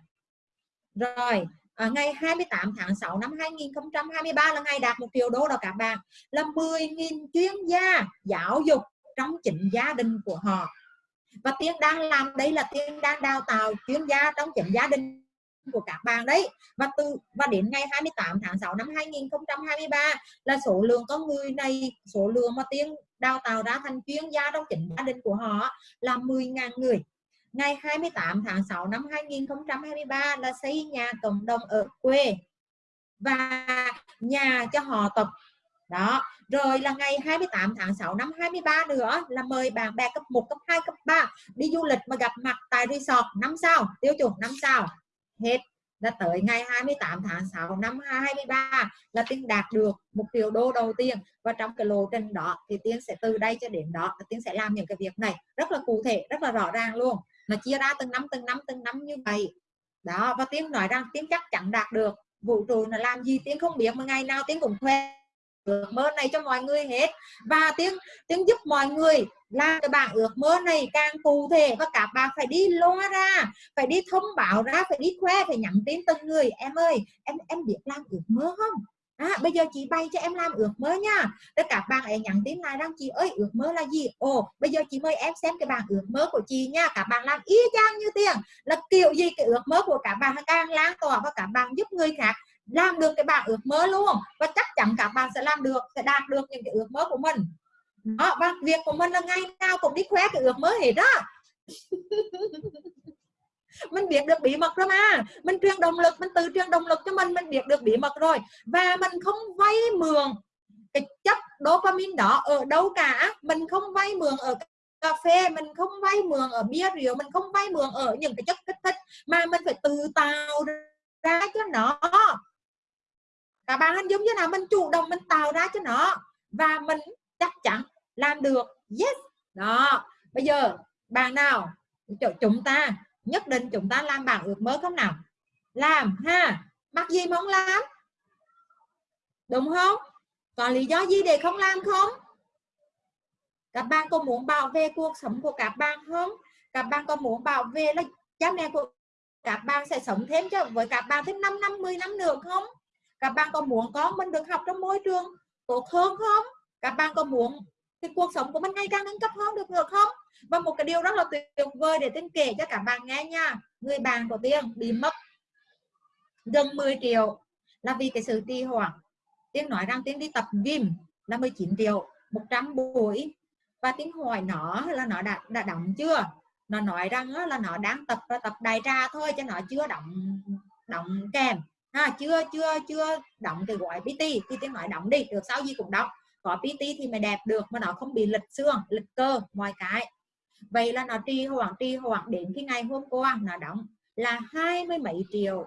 Rồi à, ngày 28 tháng 6 năm 2023 là ngày đạt một triệu đô đó các bạn là 10.000 chuyên gia giáo dục trong chính gia đình của họ. Và tiên đang làm đây là tiên đang đào tạo chuyên gia trong chính gia đình của các bạn đấy. Và từ, và đến ngày 28 tháng 6 năm 2023 là số lượng con người này, số lượng mà tiếng đào tạo ra thành chuyên gia trong chính gia đình của họ là 10.000 người. Ngày 28 tháng 6 năm 2023 là xây nhà cộng đồng ở quê và nhà cho họ tập. Đó, rồi là ngày 28 tháng 6 năm 23 nữa là mời bạn bè cấp 1 cấp 2 cấp 3 đi du lịch mà gặp mặt tại resort năm sao, tiêu chuẩn năm sao hết. Là tới ngày 28 tháng 6 năm 2023 là Tiên đạt được một triệu đô đầu tiên. Và trong cái lộ trình đó thì Tiên sẽ từ đây cho đến đó Tiên sẽ làm những cái việc này rất là cụ thể, rất là rõ ràng luôn. Nó chia ra từng năm từng năm từng năm như vậy. Đó, và tiếng nói rằng tiếng chắc chắn đạt được. Vũ trụ là làm gì tiếng không biết, mà ngày nào tiếng cũng khoe ước mơ này cho mọi người hết. Và tiếng tiếng giúp mọi người làm cái bảng ước mơ này càng cụ thể và các bạn phải đi loa ra phải đi thông báo ra phải đi khoe phải nhắn tin từng người. Em ơi em em biết làm ước mơ không? À, bây giờ chị bay cho em làm ước mơ nha. Tất cả bạn ấy nhắn tin lại rằng chị ơi ước mơ là gì? Ồ bây giờ chị mời em xem cái bảng ước mơ của chị nha. Các bạn làm y chang như tiền là kiểu gì cái ước mơ của các bạn càng lan tỏa và các bạn giúp người khác làm được cái bảng ước mơ luôn. Và chắc chắn các bạn sẽ làm được, sẽ đạt được những cái ước mơ của mình. Đó, và việc của mình là ngày nào cũng đi khoe cái ước mơ hết đó. Mình biết được bí mật rồi mà. Mình truyền động lực, mình tự truyền động lực cho mình mình biết được bí mật rồi. Và mình không vay mượn cái chất dopamine đó ở đâu cả. Mình không vay mượn ở cà phê, mình không vay mượn ở bia rượu, mình không vay mượn ở những cái chất kích thích mà mình phải tự tạo ra cho nó các bạn hình dung như nào mình chủ động mình tạo ra cho nó và mình chắc chắn làm được. Yes. Đó. Bây giờ, bạn nào? Chúng ta, nhất định chúng ta làm bảng ước mơ không nào? Làm ha. Mặc gì mà không làm? Đúng không? Còn lý do gì để không làm không? Các bạn có muốn bảo vệ cuộc sống của các bạn không? Các bạn có muốn bảo vệ là cha mẹ của các bạn sẽ sống thêm cho, với các bạn thêm 5 năm 10 năm nữa không? Các bạn có muốn con mình được học trong môi trường tốt hơn không? Các bạn có muốn thì cuộc sống của mình ngày càng nâng cấp hơn được được không? Và một cái điều rất là tuyệt vời để tiên kể cho các bạn nghe nha. Người bạn của tiên bị mất gần 10 triệu là vì cái sự trì hoãn. Tiên nói rằng tiên đi tập gym là 19 triệu 100 buổi. Và tiếng hỏi nó là nó đã đã động chưa? Nó nói rằng là nó đang tập tập đại trà thôi cho nó chưa động động kèm ha, chưa chưa chưa động thì gọi PT thì tiếng nói động đi, được sao gì cũng động có PT thì mày đẹp được, mà nó không bị lệch xương, lệch cơ, mọi cái. Vậy là nó trì hoãn trì hoãn đến cái ngày hôm qua nó đóng là hai mươi mấy triệu.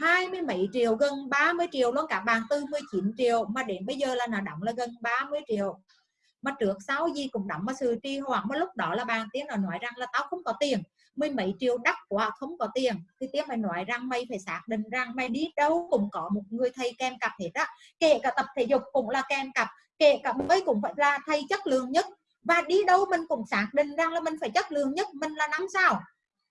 hai mươi mấy triệu, gần 30 triệu luôn, cả bạn từ 19 triệu, mà đến bây giờ là nó đóng là gần 30 triệu. Mà trước sau gì cũng đóng, mà sự trì hoãn, mà lúc đó là bạn tiếng nó nói rằng là tao không có tiền mấy mấy triệu đắt quá, không có tiền. Thì tiếng mày nói rằng mày phải xác định rằng mày đi đâu cũng có một người thầy kèm cặp hết á. Kể cả tập thể dục cũng là kèm cặp, kể cả bơi cũng phải là thầy chất lượng nhất. Và đi đâu mình cũng xác định rằng là mình phải chất lượng nhất, mình là năm sao.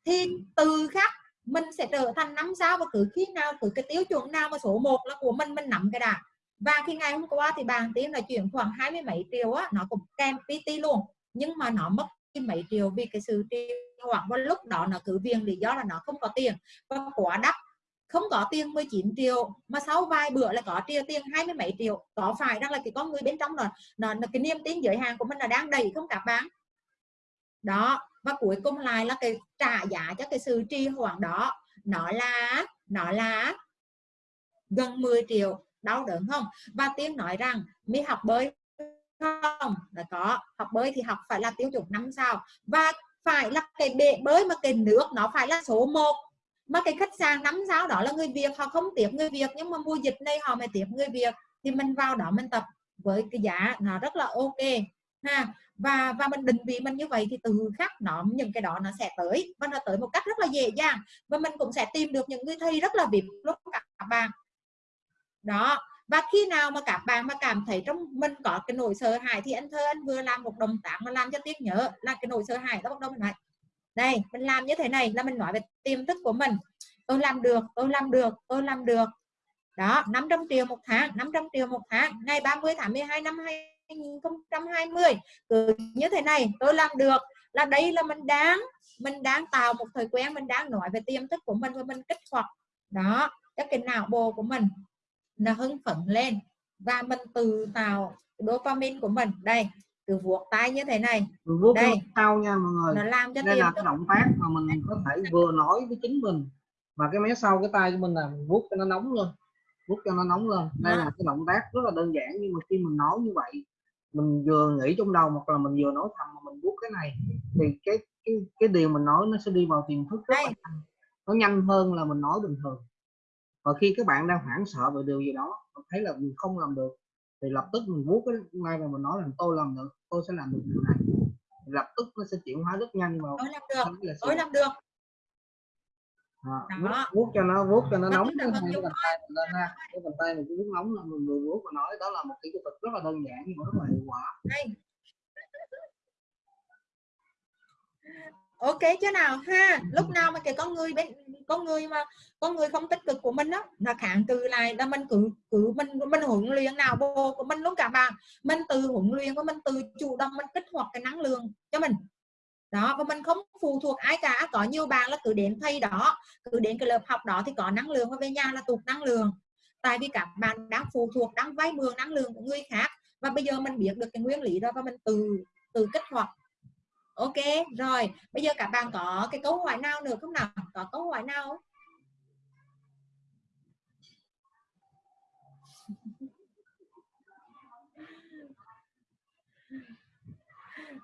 Thì từ khác, mình sẽ trở thành năm sao và cứ khi nào, cứ cái tiêu chuẩn nào mà số 1 là của mình mình nắm cái đã. Và khi ngày hôm qua thì bàn tiếng là chuyển khoảng hai mươi mấy triệu á, nó cũng kèm PT luôn. Nhưng mà nó mất mấy triệu vì cái sự trì hoặc vào lúc đó nó cứ viên lý do là nó không có tiền. Và quá đắt. Không có tiền 19 triệu mà sau vài bữa là có tiền tiền hai mươi mấy triệu. Có phải rằng là cái con người bên trong rồi nó, nó cái niềm tin giới hạn của mình là đang đầy không các bạn? Đó. Và cuối cùng lại là cái trả giá cho cái sự trì hoãn đó. Nó là nó là gần 10 triệu. Đau đớn không? Và tiên nói rằng mi học bơi không? Là có. Học bơi thì học phải là tiêu chuẩn năm sao. Và phải là cái bể bơi mà cái nước nó phải là số 1 mà cái khách sạn năm sao đó là người Việt, họ không tiếp người Việt, nhưng mà mùa dịch này họ mới tiếp người Việt. Thì mình vào đó mình tập với cái giá nó rất là ok, ha. Và và mình định vị mình như vậy thì từ khác nó, những cái đó nó sẽ tới, và nó tới một cách rất là dễ dàng. Và mình cũng sẽ tìm được những người thầy rất là vip lúc các bạn. Đó và khi nào mà các bạn mà cảm thấy trong mình có cái nỗi sợ hãi thì anh thơ anh vừa làm một động tác mà làm cho tiếc nhớ là cái nỗi sợ hãi đó bắt đầu mình nói đây mình làm như thế này là mình nói về tiềm thức của mình. Tôi làm được, tôi làm được, tôi làm được. Đó 500 triệu một tháng 500 triệu một tháng. Ngày 30 tháng 12 năm 2020 cứ như thế này, tôi làm được. Là đây là mình đáng mình đang tạo một thời quen, mình đang nói về tiềm thức của mình và mình kích hoạt. Đó cái cái não bộ của mình nó hưng phấn lên. Và mình tự tạo dopamine của mình. Đây từ vuốt tay như thế này. Vuốt đây. sau nha mọi người. Nó làm cho đây là cái động tác mà mình có thể vừa nói với chính mình. Mà cái mé sau cái tay của mình là mình vuốt cho nó nóng lên. Vuốt cho nó nóng lên. Đây Đó. là cái động tác rất là đơn giản nhưng mà khi mình nói như vậy mình vừa nghĩ trong đầu hoặc là mình vừa nói thầm mà mình vuốt cái này thì cái cái cái điều mình nói nó sẽ đi vào tiềm thức rất là nhanh. Nó nhanh hơn là mình nói bình thường và khi các bạn đang hoảng sợ về điều gì đó thấy là mình không làm được thì lập tức mình vuốt cái ngay là mình nói là tôi làm được tôi sẽ làm được điều này. Lập tức nó sẽ chuyển hóa rất nhanh vào tôi làm được tôi làm được. À, vuốt, vuốt cho nó vuốt cho nó nóng cái bàn tay mình lên ha cái bàn tay mình cứ vuốt nóng là mình vừa vuốt và nói đó là một cái kỹ thuật rất là đơn giản nhưng mà rất là hiệu quả đây ok chứ nào ha? Lúc nào mà cái con người bên con người mà con người không tích cực của mình đó là kháng cự lại là mình cứ cứ mình mình huấn luyện nào bộ của mình luôn cả bạn. Mình từ huấn luyện và mình từ chủ động mình kích hoạt cái năng lượng cho mình. Đó và mình không phụ thuộc ai cả. Có nhiều bạn là cứ đến thầy đó cứ đến cái lớp học đó thì có năng lượng và về nhà là tụt năng lượng. Tại vì các bạn đang phụ thuộc đang vay mượn năng lượng của người khác. Và bây giờ mình biết được cái nguyên lý đó và mình từ từ kích hoạt ok, rồi. Bây giờ các bạn có cái câu hỏi nào nữa không nào? Có câu hỏi nào không?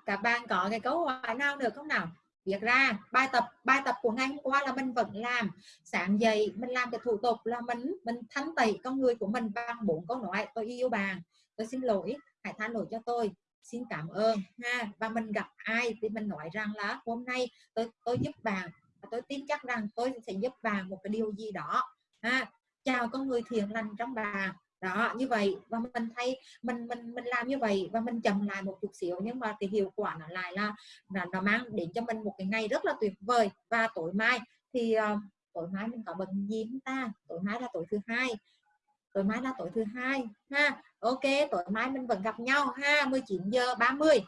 các bạn có cái câu hỏi nào được không nào? Việc ra. Bài tập bài tập của ngày hôm qua là mình vẫn làm. Sáng dậy mình làm cái thủ tục là mình mình thanh tẩy con người của mình bằng bốn câu nói. Tôi yêu bạn. Tôi xin lỗi. Hãy tha lỗi cho tôi xin cảm ơn ha. Và mình gặp ai thì mình nói rằng là hôm nay tôi tôi giúp bạn và tôi tin chắc rằng tôi sẽ giúp bạn một cái điều gì đó ha. Chào con người thiện lành trong bạn. Đó như vậy. Và mình thấy mình mình mình làm như vậy và mình chậm lại một chút xíu nhưng mà cái hiệu quả nó lại là là nó mang đến cho mình một cái ngày rất là tuyệt vời. Và tối mai thì uh, tối mai mình có bận gì không ta? Tối mai là tối thứ hai. Tối mai là tối thứ hai ha ok, tối mai mình vẫn gặp nhau ha 19 giờ 30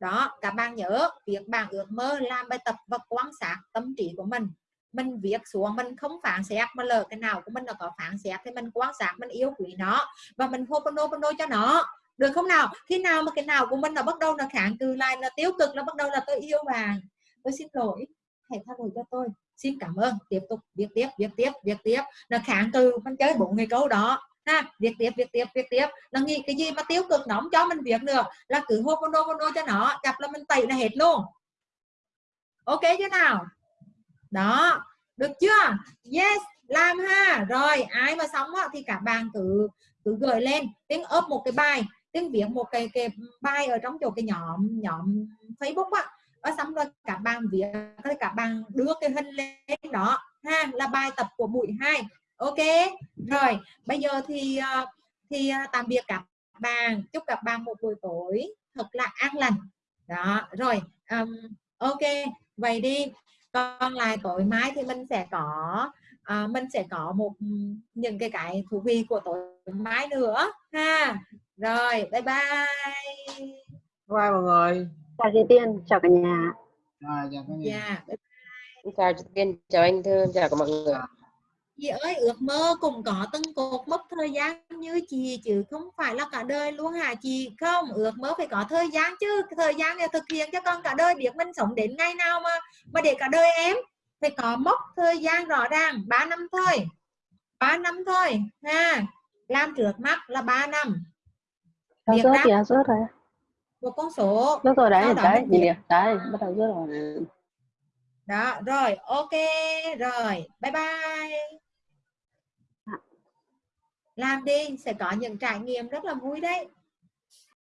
đó các bạn nhớ việc bạn ước mơ làm bài tập và quan sát tâm trí của mình. Mình viết xuống, mình không phản xét, mà lỡ cái nào của mình là có phản xét thì mình quan sát, mình yêu quý nó và mình hoponopono cho nó. Được không nào? Khi nào mà cái nào của mình là bắt đầu là kháng cự lại là tiêu cực là bắt đầu là tôi yêu bạn. Tôi xin lỗi, hãy tha lỗi cho tôi. Xin cảm ơn. Tiếp tục, viết tiếp viết tiếp viết tiếp. Là kháng cự, mình chơi bốn người câu đó ha việc tiếp việc tiếp việc tiếp. Là nghĩ cái gì mà tiêu cực nóng cho mình việc được? Là cứ hoponopono cho nó gặp là mình tẩy là hết luôn. Ok chứ nào? Đó được chưa? Yes làm ha. Rồi ai mà sống á, thì cả bạn cứ cứ gửi lên. Tiếng ốp một cái bài tiếng viết một cái cái bài ở trong chỗ cái nhóm nhóm Facebook á. Ở xong rồi các bạn viết các bạn đưa cái hình lên đó. Ha là bài tập của buổi 2 ok rồi bây giờ thì ờ, thì ờ, tạm biệt các bạn. Chúc các bạn một buổi tối thật là an lành. Đó rồi um, ok vậy đi. Còn lại tối mai thì mình sẽ có à, mình sẽ có một những cái cái thú vị của tối mai nữa ha. Rồi bye bye. Bye mọi người. Chào chị Tiên, chào cả nhà. à, chào cả nhà. Yeah. chào chị Tiên, chào anh Thư, chào cả mọi người. Chị ơi ước mơ cũng có từng cột mốc thời gian như chị chứ không phải là cả đời luôn hả chị? Không ước mơ phải có thời gian chứ. Thời gian để thực hiện cho con cả đời biết mình sống đến ngày nào mà mà để cả đời em. Phải có mốc thời gian rõ ràng 3 năm thôi. 3 năm thôi ha. Làm trước mắt là 3 năm. Việc rớt kìa, rớt rồi. một con số Rớt rồi đấy, đấy, đấy, bắt đầu rớt rồi. đó rồi ok rồi. Bye bye làm đi sẽ có những trải nghiệm rất là vui đấy.